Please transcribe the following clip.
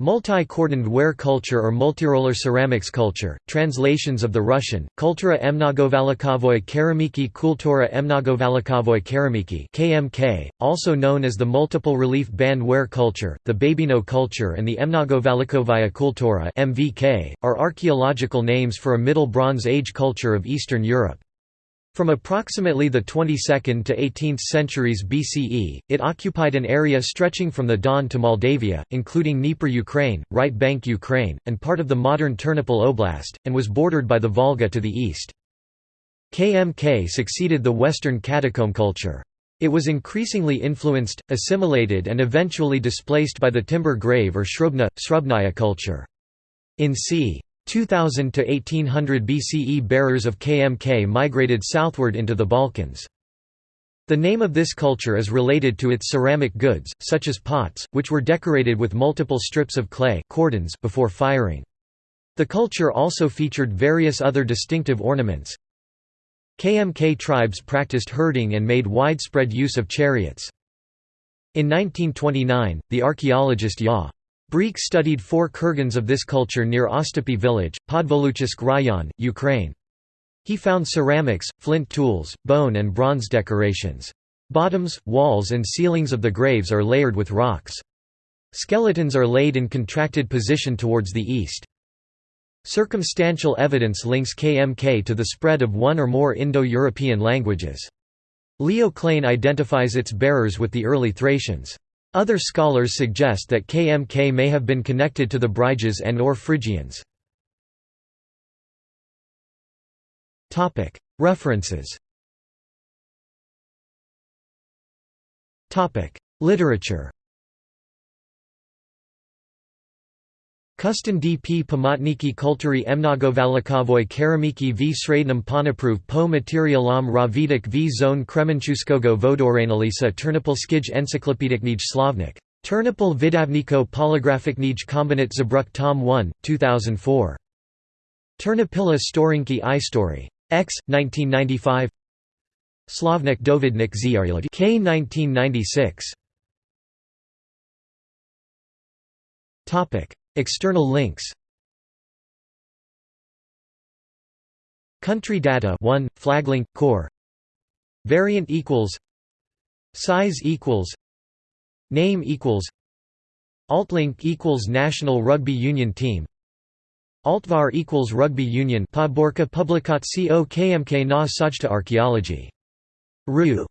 Multi-cordoned ware culture or multiroller ceramics culture, translations of the Russian, Kultura Mnogovalikovoy Keramiki Kultura Mnogovalikovoy Keramiki KMK, also known as the multiple relief band ware culture, the Babino culture and the Mnogovalikovaya Kultura MVK, are archaeological names for a Middle Bronze Age culture of Eastern Europe. From approximately the 22nd to 18th centuries BCE, it occupied an area stretching from the Don to Moldavia, including Dnieper Ukraine, right bank Ukraine, and part of the modern Ternopil Oblast, and was bordered by the Volga to the east. KMK succeeded the Western catacomb culture. It was increasingly influenced, assimilated and eventually displaced by the timber grave or Srubna, Srubnaya culture. In c. 2000 to 1800 BCE bearers of KMK migrated southward into the Balkans. The name of this culture is related to its ceramic goods, such as pots, which were decorated with multiple strips of clay cordons before firing. The culture also featured various other distinctive ornaments. KMK tribes practiced herding and made widespread use of chariots. In 1929, the archaeologist Ya. Breek studied four kurgans of this culture near Ostapy village, Podvoluchisk Rayon, Ukraine. He found ceramics, flint tools, bone and bronze decorations. Bottoms, walls and ceilings of the graves are layered with rocks. Skeletons are laid in contracted position towards the east. Circumstantial evidence links KMK to the spread of one or more Indo-European languages. Leo Klejn identifies its bearers with the early Thracians. Other scholars suggest that KMK may have been connected to the Bryges and or Phrygians. References. Literature Kustin dp pamatniki kulturi mnogovalikovoy keramiki v srednum ponapruv po materialam ravidik v zone kremenchuskogo vodoranalisa ternopilskij encyklopediknij slavnik. Ternopil vidavniko polygraphiknij kombinat zabruk tom 1, 2004. Ternopila storinki i story. X, 1995 Slavnik Dovidnik Ziarlid K 1996 Topic External links. Country data 1 flaglink core. Variant equals. Size equals. Name equals. Altlink equals national rugby union team. Altvar equals rugby union. Podborka publikat co na sajta archaeology. Ru